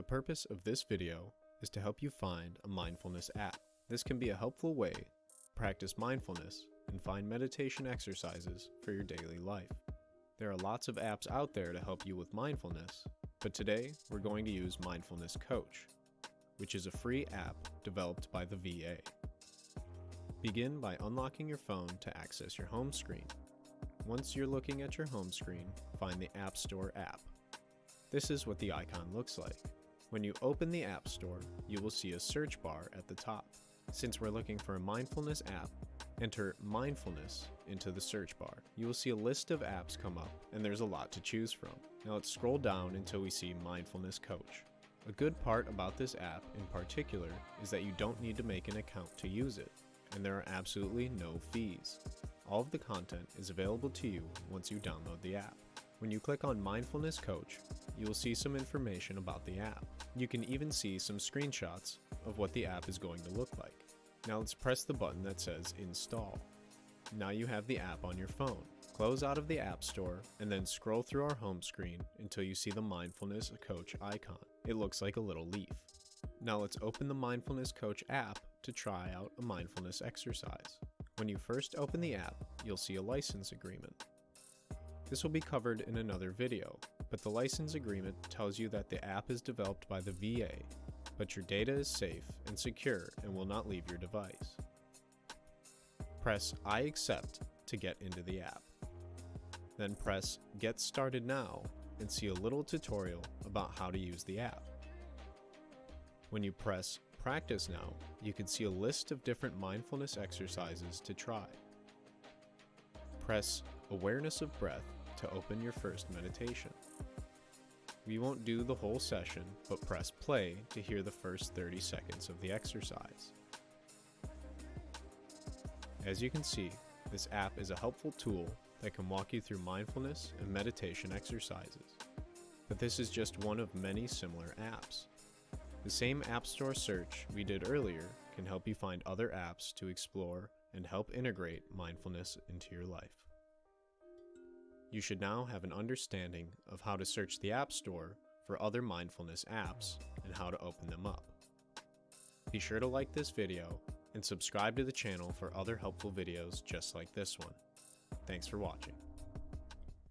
The purpose of this video is to help you find a mindfulness app. This can be a helpful way to practice mindfulness and find meditation exercises for your daily life. There are lots of apps out there to help you with mindfulness, but today we're going to use Mindfulness Coach, which is a free app developed by the VA. Begin by unlocking your phone to access your home screen. Once you're looking at your home screen, find the App Store app. This is what the icon looks like. When you open the App Store, you will see a search bar at the top. Since we're looking for a mindfulness app, enter mindfulness into the search bar. You will see a list of apps come up, and there's a lot to choose from. Now let's scroll down until we see Mindfulness Coach. A good part about this app in particular is that you don't need to make an account to use it, and there are absolutely no fees. All of the content is available to you once you download the app. When you click on Mindfulness Coach, you will see some information about the app. You can even see some screenshots of what the app is going to look like. Now let's press the button that says Install. Now you have the app on your phone. Close out of the App Store and then scroll through our home screen until you see the Mindfulness Coach icon. It looks like a little leaf. Now let's open the Mindfulness Coach app to try out a mindfulness exercise. When you first open the app, you'll see a license agreement. This will be covered in another video, but the license agreement tells you that the app is developed by the VA, but your data is safe and secure and will not leave your device. Press I accept to get into the app. Then press Get Started Now and see a little tutorial about how to use the app. When you press Practice Now, you can see a list of different mindfulness exercises to try. Press Awareness of Breath to open your first meditation. We won't do the whole session, but press play to hear the first 30 seconds of the exercise. As you can see, this app is a helpful tool that can walk you through mindfulness and meditation exercises. But this is just one of many similar apps. The same App Store search we did earlier can help you find other apps to explore and help integrate mindfulness into your life. You should now have an understanding of how to search the App Store for other mindfulness apps and how to open them up. Be sure to like this video and subscribe to the channel for other helpful videos just like this one. Thanks for watching.